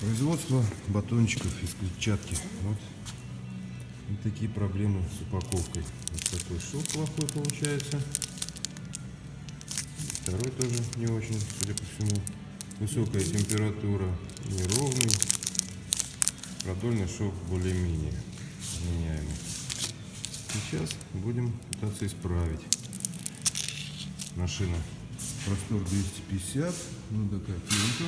Производство батончиков из клетчатки. Вот. вот такие проблемы с упаковкой. Вот такой шов плохой получается. Второй тоже не очень, судя по всему. Высокая температура, неровный. Продольный шов более-менее вменяемый. Сейчас будем пытаться исправить. Машина простор 250, ну такая пленка,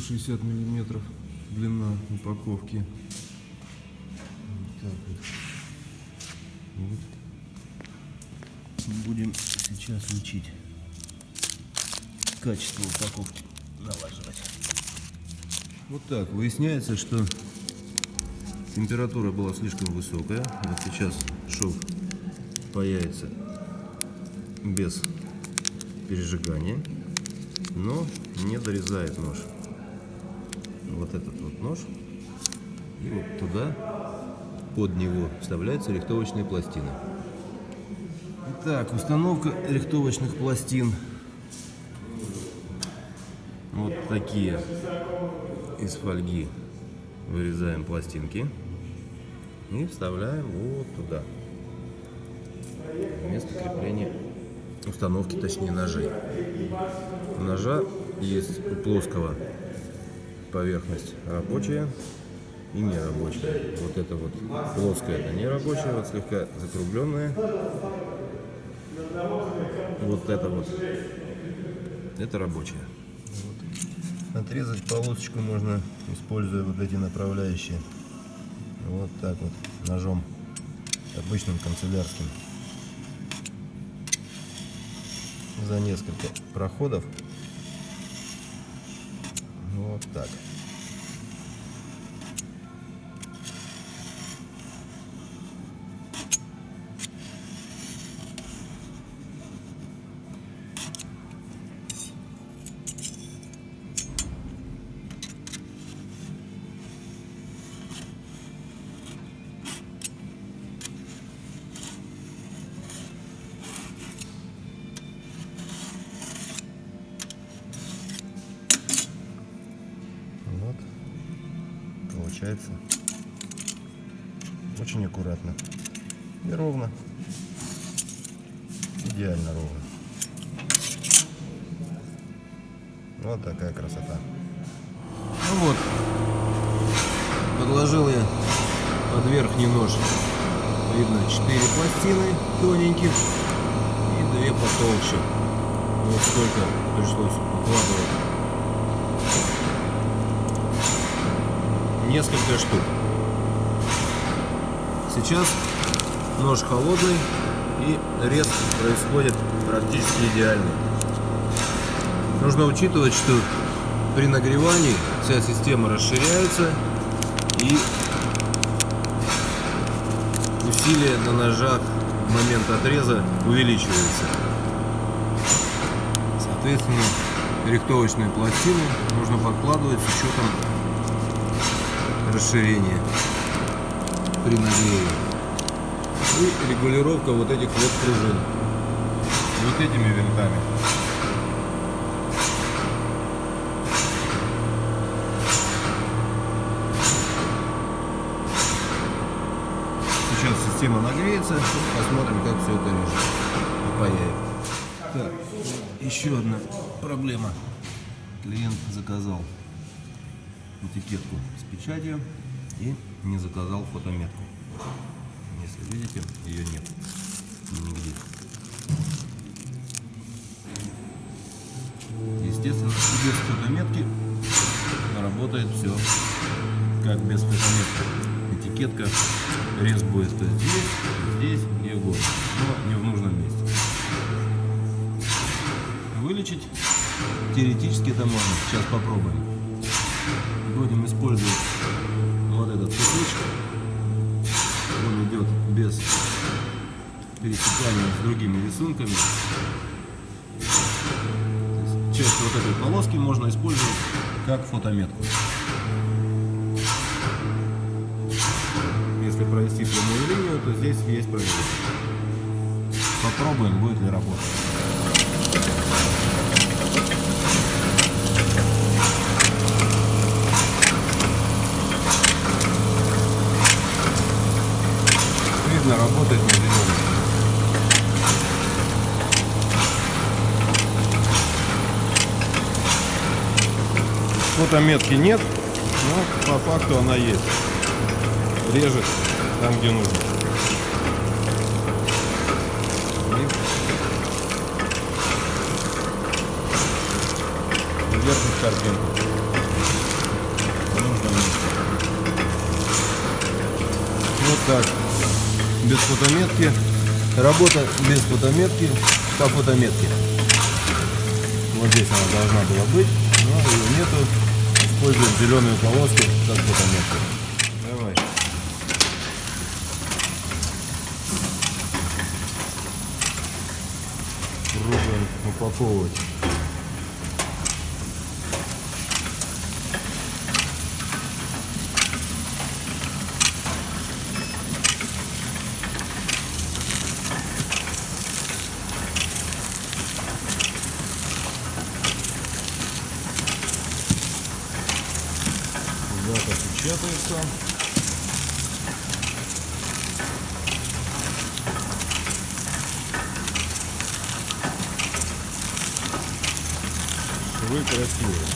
160 миллиметров длина упаковки. Вот вот. вот. Будем сейчас учить качество упаковки налаживать. Вот так. Выясняется, что температура была слишком высокая. Вот сейчас шов появится без пережигания, но не дорезает нож. Вот этот вот нож. И вот туда, под него, вставляется рихтовочная пластина. Итак, установка рихтовочных пластин. Вот такие из фольги вырезаем пластинки и вставляем вот туда. Место крепления установки, точнее ножей. У ножа есть у плоского поверхность рабочая и нерабочая. Вот это вот плоская, это не рабочая, вот слегка закругленная. Вот это вот, это рабочая. Отрезать полосочку можно, используя вот эти направляющие. Вот так вот, ножом обычным канцелярским за несколько проходов. Вот так. Получается. Очень аккуратно. И ровно. Идеально ровно. Вот такая красота. Ну вот. Подложил я под верхний нож. Видно 4 пластины тоненьких и 2 потолще. Вот столько пришлось укладывать несколько штук. Сейчас нож холодный и рез происходит практически идеально. Нужно учитывать, что при нагревании вся система расширяется и усилие на ножах в момент отреза увеличивается. Соответственно, рихтовочные пластины нужно подкладывать с учетом расширение при нагреве. И регулировка вот этих вот пружин. Вот этими винтами. Сейчас система нагреется, посмотрим, как все это режет появится. Так, еще одна проблема. Клиент заказал этикетку печатью и не заказал фотометку. Если видите, ее нет нигде. Естественно, без фотометки работает все как без фотометки. Этикетка, рез будет здесь, здесь и вот, но не в нужном месте. Вылечить теоретически это можно. Сейчас попробуем будем использовать вот этот кусочек. Он идет без пересекания с другими рисунками. часть вот этой полоски можно использовать как фотометку. Если провести прямую линию, то здесь есть проверка. Попробуем, будет ли работать. Фотометки нет, но по факту она есть. Режет там, где нужно. И держит картинку. В нужном месте. Вот так. Без фотометки. Работа без фотометки по фотометке. Вот здесь она должна была быть, но ее нету. Используем зеленую полоску как фотометку. Давай. Пробуем упаковывать. Печатается. Швы красивые.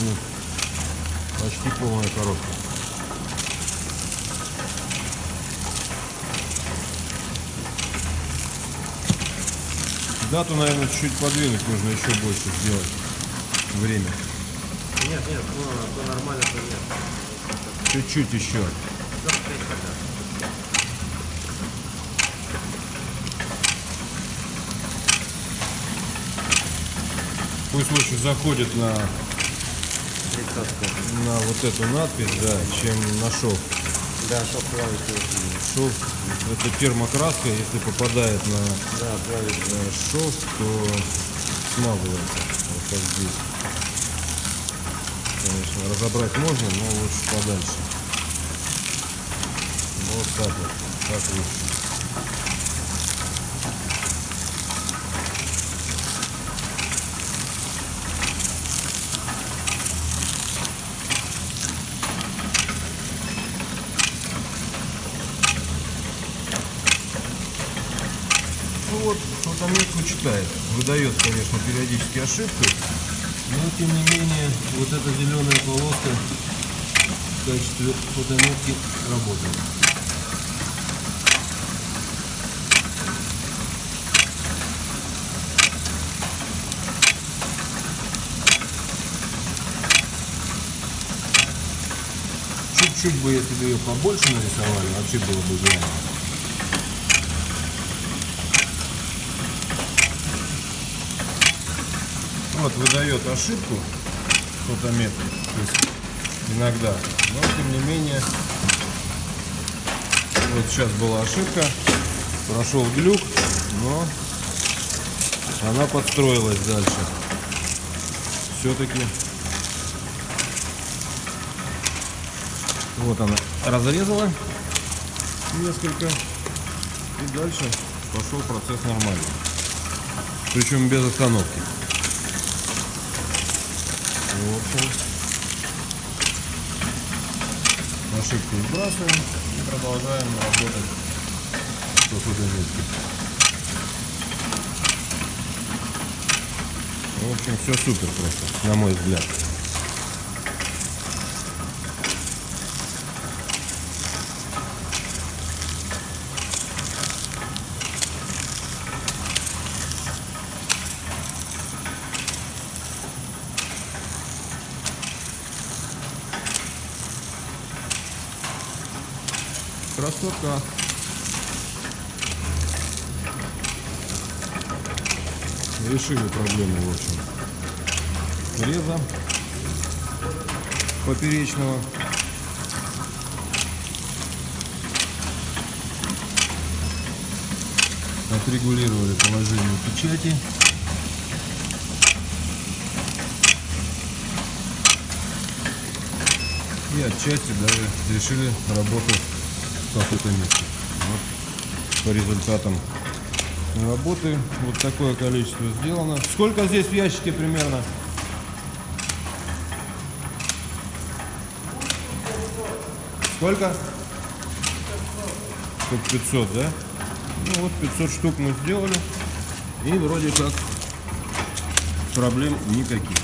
Ну, почти полная коробка. Дату, наверное, чуть-чуть подвинуть нужно еще больше сделать. Время. Нет, нет, ну, то нормально, то нет. Чуть-чуть еще. Пусть лучше заходит на, Тридцатка. на вот эту надпись, да, чем на шов. Да, чтоб плавить Шов, это термокраска, если попадает на Да, плавить. э, шов, то смазывается. Вот как здесь. Конечно, разобрать можно, но лучше подальше. Вот так вот. Так лучше. Ну вот, фотометку читает. Выдает, конечно, периодически ошибки. Но тем не менее, вот эта зеленая полоска в качестве фотометки работает. Чуть-чуть бы, если бы ее побольше нарисовали, вообще было бы идеально. Вот выдает ошибку фотометр, иногда, но тем не менее, вот сейчас была ошибка, прошел глюк, но она подстроилась дальше. Все-таки вот она разрезала несколько и дальше пошел процесс нормальный. Причем без остановки. В ошибку сбрасываем и продолжаем работать по фотометке. В общем, все супер просто, на мой взгляд. красота. Решили проблему, в общем. Реза поперечного. Отрегулировали положение печати. И отчасти даже решили работу в каком-то месте. Вот по результатам работы вот такое количество сделано. Сколько здесь в ящике примерно? Сколько? Штук 500, да? Ну вот 500 штук мы сделали. И вроде как проблем никаких.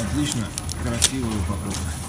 Отлично, красивая упаковка.